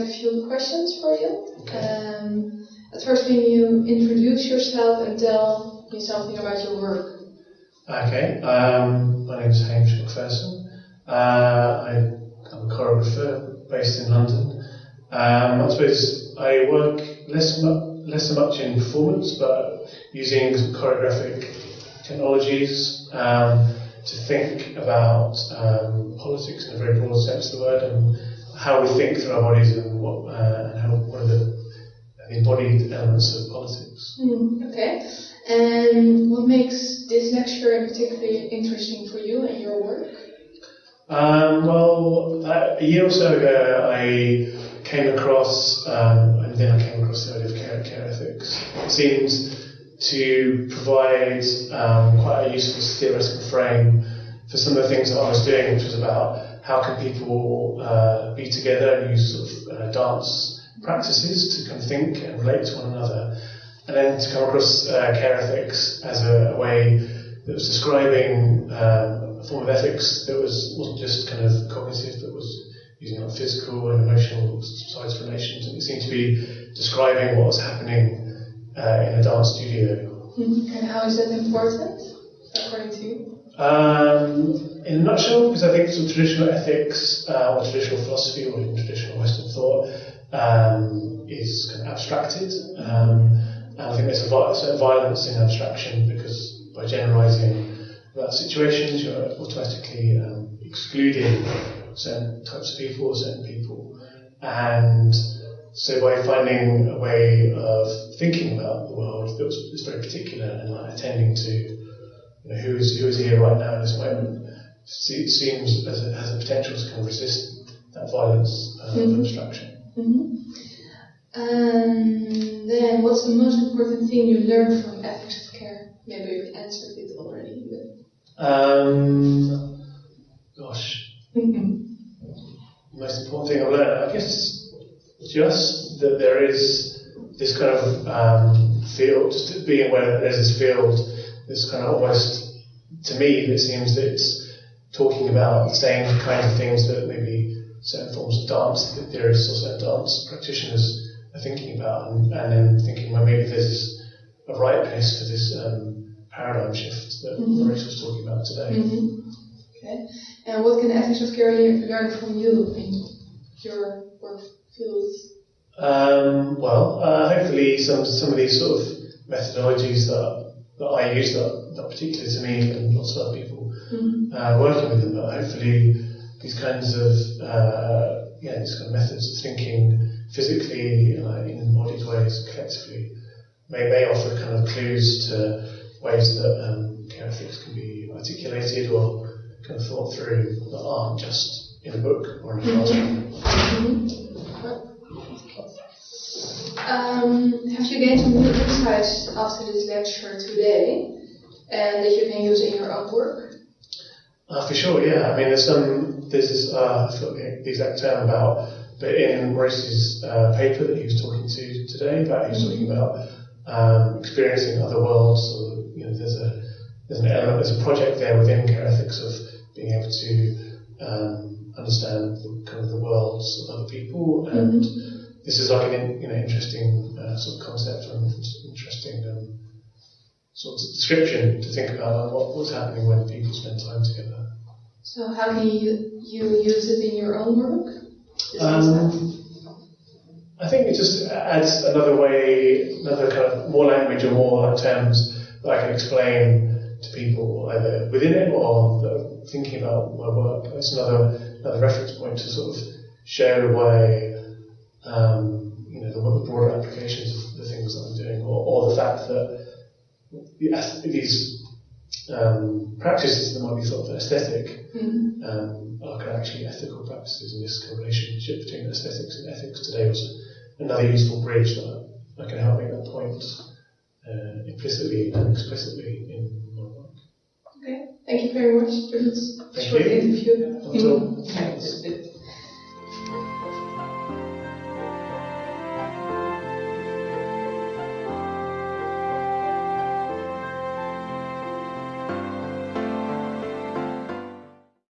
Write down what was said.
a few questions for you. Um, at first, can you introduce yourself and tell me something about your work? Okay, um, my name is Hamish McPherson. Uh, I, am a choreographer based in London. Um, I suppose I work less, less so much in performance, but using choreographic technologies um, to think about um, politics in a very broad sense of the word and how we think through our bodies and what, uh, and how, what are the, embodied elements of politics. Mm, okay. And what makes this lecture particularly interesting for you and your work? Um, well, uh, a year or so ago, I came across, um, and then I came across the idea of care, care ethics. It seems to provide um, quite a useful theoretical frame for some of the things that I was doing, which was about how can people uh, be together and use sort of uh, dance practices to kind of think and relate to one another, and then to come across uh, care ethics as a, a, way that was describing um, a form of ethics that was wasn't just kind of cognitive, but was using like physical and emotional sides of relations, and it seemed to be describing what was happening uh, in a dance studio. Mm-hmm. And how is that important, according to you? Um, in a nutshell, because I think of traditional ethics uh, or traditional philosophy or even traditional Western thought um, is kind of abstracted. Um, and I think there's a certain violence in abstraction because by generalizing about situations, you're automatically um, excluding certain types of people or certain people. And so by finding a way of thinking about the world that was, was very particular and like attending to you know, who is who is here right now in this moment, seems as a, has a potential to kind of resist that violence uh, mm-hmm. of abstraction. Mm-hmm. Um, then, what's the most important thing you learned from ethics of care? Maybe you've answered it already. But... Um, gosh, mm-hmm. most important thing I've learned, I guess just that there is this kind of um, field, just being aware that there's this field, this kind of almost, to me, it seems that it's talking about the same kind of things that maybe certain forms of dance, that theorists or certain dance practitioners are thinking about, and, and then thinking, well, maybe there's a right place for this um, paradigm shift that mm-hmm. Maurice was talking about today. Mm-hmm. Okay. And what can care learn from you in your work? fields? Um, well, uh, hopefully some some of these sort of methodologies that that I use that, that particularly to me and lots of other people mm-hmm. uh, working with them, but hopefully these kinds of uh, yeah these kind of methods of thinking physically uh, in embodied ways collectively may may offer kind of clues to ways that um, care ethics can be articulated or kind of thought through that aren't just in a book or in a classroom. Mm-hmm. Um, have you gained some new insights after this lecture today and that you can use in your own work? Uh, for sure, yeah. I mean, there's some, there's this, uh, I forgot the exact term about, but in Maurice's uh, paper that he was talking to today, about he was talking about um, experiencing other worlds. Or, you know, there's a there's an element, there's a project there within care ethics of being able to um, understand the, kind of the worlds of other people and. Mm-hmm this is like an you know interesting uh, sort of concept and interesting um, sort of description to think about what, what's happening when people spend time together. So how can you you use it in your own work? Um, I think it just adds another way, another kind of more language or more terms that I can explain to people either within it or thinking about my work. It's another another reference point to sort of show a way um, you know, the, broader applications of the things that I'm doing, or, or the fact that these um, practices that might be thought of aesthetic mm-hmm. um, are actually ethical practices, and this relationship between aesthetics and ethics today was another useful bridge that I can help make that point uh, implicitly and explicitly in my work. Okay, thank you very much for this short interview. Thank.